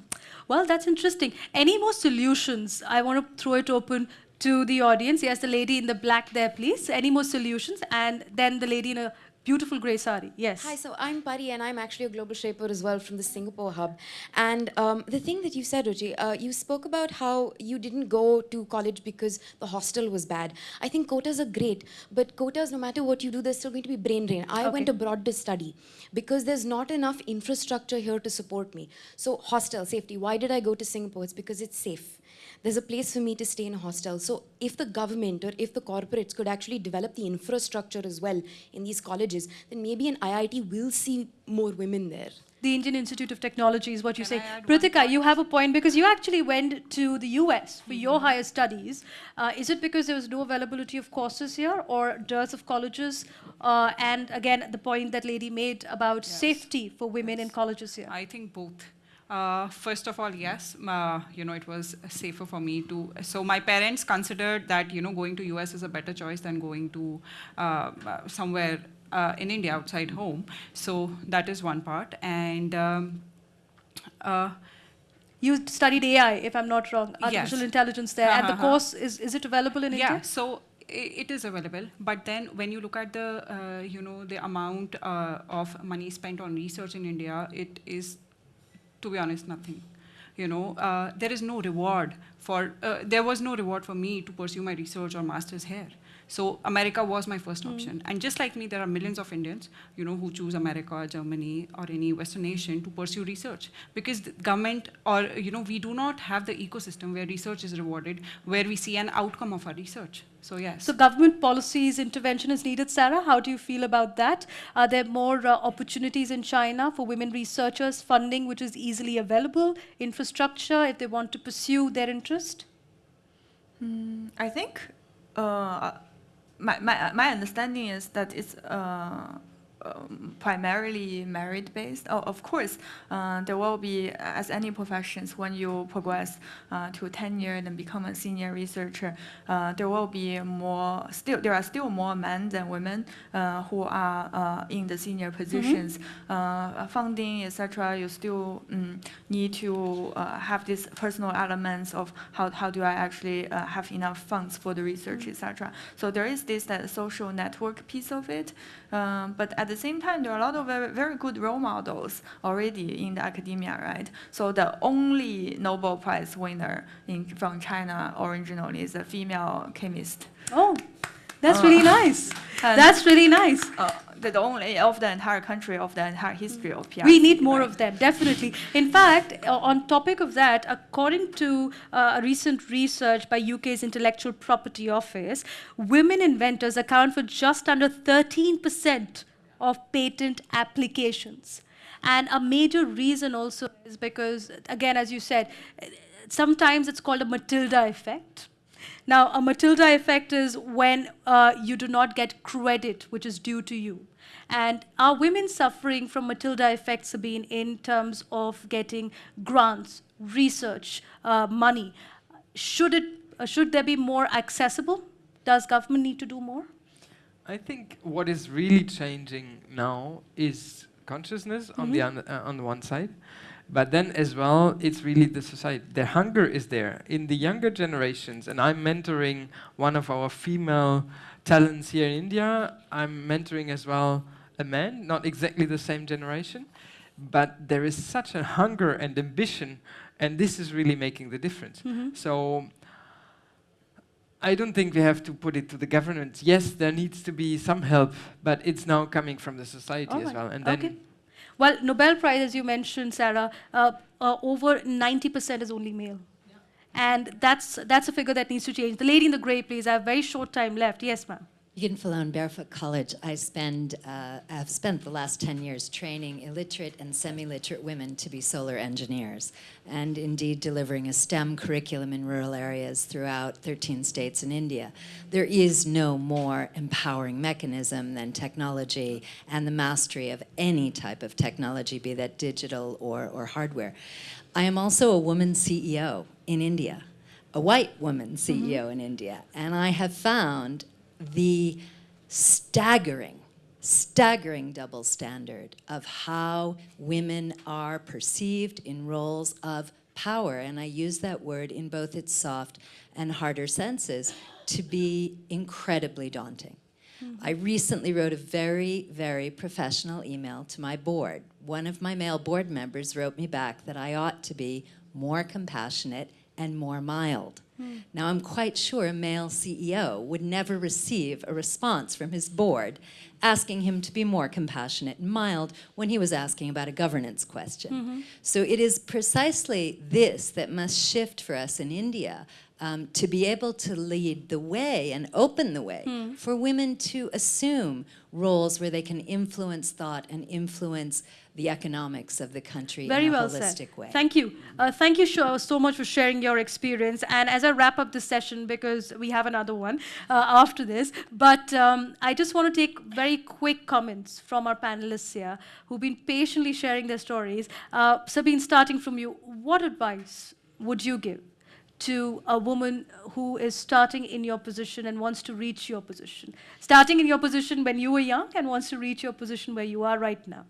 Speaker 1: Well, that's interesting. Any more solutions? I want to throw it open to the audience. Yes, the lady in the black there, please. Any more solutions? And then the lady in a beautiful grey sari. Yes.
Speaker 12: Hi, so I'm Pari, and I'm actually a global shaper as well from the Singapore hub. And um, the thing that you said, Ruchi, uh, you spoke about how you didn't go to college because the hostel was bad. I think quotas are great, but quotas, no matter what you do, there's still going to be brain drain. I
Speaker 1: Okay.
Speaker 12: went abroad to study because there's not enough infrastructure here to support me. So hostel safety. Why did I go to Singapore? It's because it's safe. There's a place for me to stay in a hostel. So if the government or if the corporates could actually develop the infrastructure as well in these colleges, then maybe an IIT will see more women there.
Speaker 1: The Indian Institute of Technology is what you say. Pritika, you have a point because you actually went to the US for your higher studies. Uh, is it because there was no availability of courses here or dearth of colleges? Uh, and again, the point that lady made about safety for women in colleges here.
Speaker 5: I think both. Uh, first of all, yes, uh, you know, it was safer for me to. So my parents considered that you know going to US is a better choice than going to uh, uh, somewhere uh, in India outside home. So that is one part, and. Um, uh,
Speaker 1: You studied AI, if I'm not wrong, artificial
Speaker 5: Yes.
Speaker 1: intelligence there. And the course, is, is it available in
Speaker 5: yeah,
Speaker 1: India?
Speaker 5: Yeah, so it is available, but then when you look at the, uh, you know, the amount uh, of money spent on research in India, it is, to be honest, nothing. You know, uh, there is no reward for, uh, there was no reward for me to pursue my research or master's here. So America was my first option. And just like me, there are millions of Indians, you know, who choose America, Germany, or any Western nation to pursue research. Because the government or, you know, we do not have the ecosystem where research is rewarded, where we see an outcome of our research. So yes.
Speaker 1: So government policies intervention is needed. Sarah, how do you feel about that? Are there more uh, opportunities in China for women researchers, funding which is easily available, infrastructure if they want to pursue their interest?
Speaker 4: Mm, I think uh, my, my, my understanding is that it's uh, um, primarily merit based. Oh, of course, uh, there will be, as any professions, when you progress uh, to tenure and become a senior researcher, uh, there will be more, still, there are still more men than women uh, who are uh, in the senior positions. Uh, funding, etc., you still mm, need to uh, have these personal elements of how, how do I actually uh, have enough funds for the research, etc. So there is this that social network piece of it, um, but at the same time, there are a lot of very, very good role models already in the academia, right? So the only Nobel Prize winner in, from China originally is a female chemist.
Speaker 1: Oh, that's
Speaker 4: Uh,
Speaker 1: really nice. That's really nice.
Speaker 4: Uh, the only of the entire country of the entire history of PRC.
Speaker 1: We need more of them, definitely. In fact, uh, on topic of that, according to uh, a recent research by UK's Intellectual Property Office, women inventors account for just under 13% of patent applications. And a major reason also is because, again, as you said, sometimes it's called a Matilda effect. Now, a Matilda effect is when uh, you do not get credit which is due to you. And are women suffering from Matilda effect, Sabine, in terms of getting grants, research, uh, money? Should, it, uh, should there be more accessible? Does government need to do more?
Speaker 2: I think what is really changing now is consciousness on the
Speaker 1: Mhm.
Speaker 2: on, uh, on the one side, but then as well, it's really the society. The hunger is there in the younger generations, and I'm mentoring one of our female talents here in India. I'm mentoring as well a man, not exactly the same generation, but there is such a hunger and ambition, and this is really making the difference.
Speaker 1: Mhm.
Speaker 2: So. I don't think we have to put it to the government. Yes, there needs to be some help, but it's now coming from the society
Speaker 1: All
Speaker 2: as
Speaker 1: right.
Speaker 2: well. And then
Speaker 1: okay. Well, Nobel Prize, as you mentioned, Sarah, uh, uh, over 90% is only male. And that's, that's a figure that needs to change. The lady in the gray, please. I have very short time left. Yes, ma'am.
Speaker 13: Meagan Fallone Barefoot College, I spend, uh, have spent the last 10 years training illiterate and semi-literate women to be solar engineers, and indeed delivering a STEM curriculum in rural areas throughout 13 states in India. There is no more empowering mechanism than technology and the mastery of any type of technology, be that digital or, or hardware. I am also a woman CEO in India a white woman CEO in India. And I have found the staggering, staggering double standard of how women are perceived in roles of power, and I use that word in both its soft and harder senses, to be incredibly daunting. Mm-hmm. I recently wrote a very, very professional email to my board. One of my male board members wrote me back that I ought to be more compassionate and more mild. Hmm. Now, I'm quite sure a male CEO would never receive a response from his board asking him to be more compassionate and mild when he was asking about a governance question. Mm-hmm. So it is precisely this that must shift for us in India um, to be able to lead the way and open the way hmm. for women to assume roles where they can influence thought and influence the economics of the country
Speaker 1: Very
Speaker 13: in a
Speaker 1: well
Speaker 13: holistic
Speaker 1: said.
Speaker 13: way.
Speaker 1: Thank you. Uh, thank you so, so much for sharing your experience. And as I wrap up this session, because we have another one uh, after this, but um, I just want to take very quick comments from our panelists here who've been patiently sharing their stories. Uh, Sabine, starting from you, what advice would you give to a woman who is starting in your position and wants to reach your position? Starting in your position when you were young and wants to reach your position where you are right now.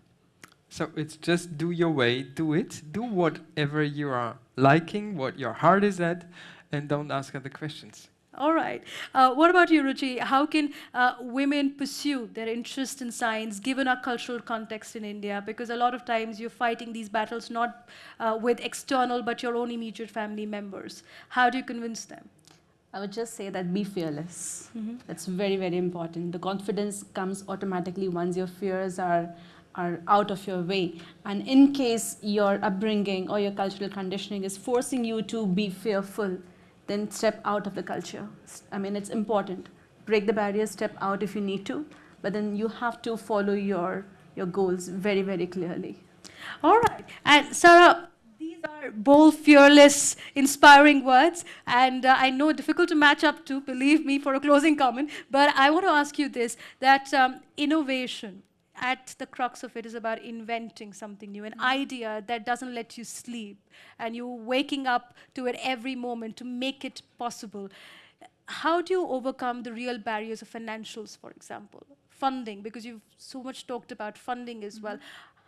Speaker 2: So it's just do your way, do it, do whatever you are liking, what your heart is at, and don't ask other questions.
Speaker 1: All right. Uh, what about you, Ruchi? How can uh, women pursue their interest in science given our cultural context in India? Because a lot of times you're fighting these battles not uh, with external but your own immediate family members. How do you convince them?
Speaker 3: I would just say that be fearless. That's very, very important. The confidence comes automatically once your fears are are out of your way. And in case your upbringing or your cultural conditioning is forcing you to be fearful, then step out of the culture. I mean, it's important. Break the barriers, step out if you need to, but then you have to follow your your goals very, very clearly.
Speaker 1: All right. And Sarah, these are bold, fearless, inspiring words. And uh, I know difficult to match up to, believe me, for a closing comment. But I want to ask you this that um, innovation, at the crux of it, is about inventing something new, an idea that doesn't let you sleep, and you're waking up to it every moment to make it possible. How do you overcome the real barriers of financials, for example? Funding, because you've so much talked about funding as well.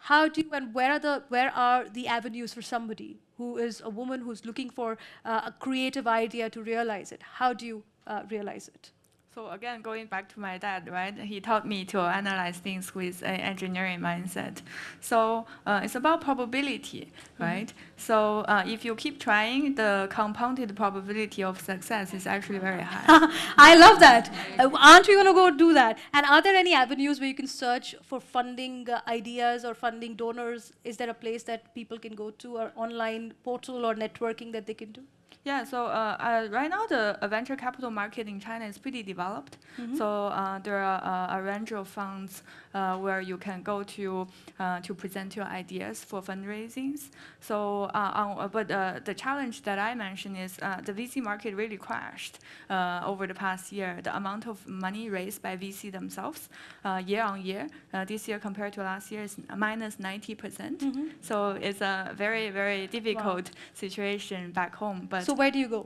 Speaker 1: How do you and where are the where are the avenues for somebody who is a woman who's looking for uh, a creative idea to realize it? How do you uh, realize it?
Speaker 4: So again, going back to my dad, right? He taught me to analyze things with an engineering mindset. So uh, it's about probability, right? So uh, if you keep trying, the compounded probability of success is actually very high.
Speaker 1: I love that. Uh, aren't we going to go do that? And are there any avenues where you can search for funding uh, ideas or funding donors? Is there a place that people can go to, or online portal or networking that they can do?
Speaker 4: Yeah, so uh, uh, right now the uh, venture capital market in China is pretty developed. So uh, there are uh, a range of funds uh, where you can go to uh, to present your ideas for fundraisings. So, but uh, the challenge that I mentioned is uh, the VC market really crashed uh, over the past year. The amount of money raised by VC themselves uh, year on year, uh, this year compared to last year is minus minus 90 percent. So it's a very very difficult situation back home. But
Speaker 1: So where do you go?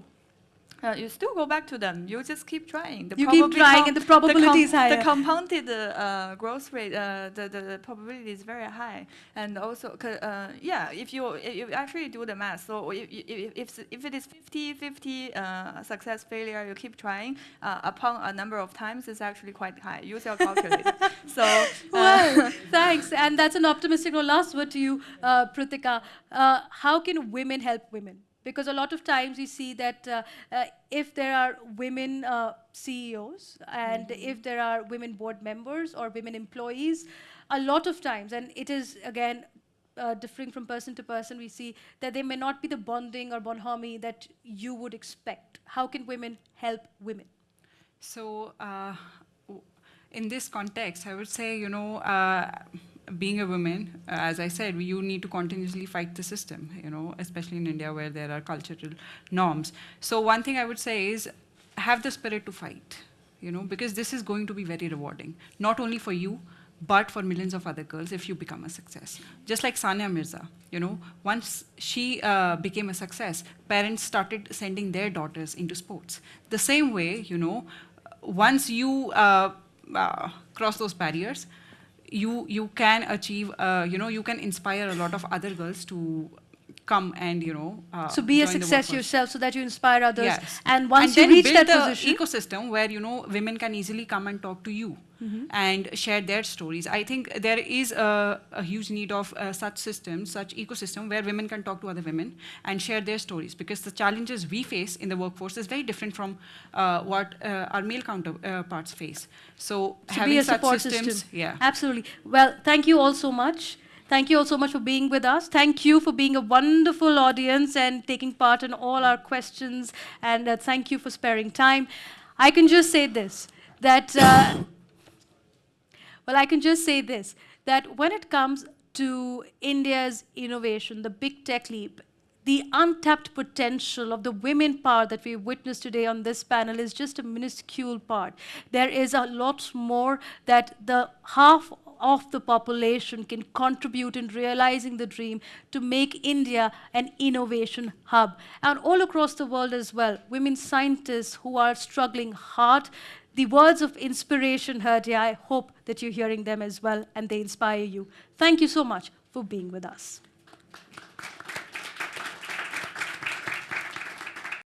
Speaker 4: uh, you still go back to them. You just keep trying. The
Speaker 1: You keep trying and the probability is
Speaker 4: The compounded uh, growth rate, uh, the, the the probability is very high. And also, uh, yeah, if you if you actually do the math, so if if if, if it is 50 50 uh, success failure, you keep trying uh, upon a number of times, it's actually quite high. Use your calculator. so. uh,
Speaker 1: Well, thanks. And that's an optimistic. Last word to you, uh, Pritika. Uh, how can women help women? Because a lot of times we see that uh, uh, if there are women uh, CEOs and if there are women board members or women employees, a lot of times, and it is again uh, differing from person to person, we see that they may not be the bonding or bonhomie that you would expect. How can women help women?
Speaker 5: So, uh, in this context, I would say, you know, uh, being a woman, uh, as I said, you need to continuously fight the system, you know, especially in India where there are cultural norms. So, one thing I would say is have the spirit to fight, you know, because this is going to be very rewarding, not only for you, but for millions of other girls if you become a success. Just like Sania Mirza, you know, once she uh, became a success, parents started sending their daughters into sports. The same way, you know, once you uh, uh, cross those barriers, you you can achieve, uh, you know, you can inspire a lot of other girls to come and you know. Uh,
Speaker 1: so be a success yourself so that you inspire others.
Speaker 5: Yes.
Speaker 1: And once
Speaker 5: and
Speaker 1: you reach
Speaker 5: build
Speaker 1: that
Speaker 5: the
Speaker 1: position,
Speaker 5: ecosystem where you know women can easily come and talk to you
Speaker 1: Mhm.
Speaker 5: and share their stories. I think there is a, a huge need of uh, such systems, such ecosystem where women can talk to other women and share their stories because the challenges we face in the workforce is very different from uh, what uh, our male counterparts face. So,
Speaker 1: to
Speaker 5: having
Speaker 1: be a
Speaker 5: such
Speaker 1: support
Speaker 5: systems,
Speaker 1: system.
Speaker 5: yeah.
Speaker 1: Absolutely. Well, thank you all so much. Thank you all so much for being with us. Thank you for being a wonderful audience and taking part in all our questions. And uh, thank you for sparing time. I can just say this that, uh, well, I can just say this that when it comes to India's innovation, the big tech leap, the untapped potential of the women power that we witnessed today on this panel is just a minuscule part. There is a lot more that the half of the population can contribute in realizing the dream to make India an innovation hub. And all across the world as well, women scientists who are struggling hard. The words of inspiration heard here, I hope that you're hearing them as well and they inspire you. Thank you so much for being with us.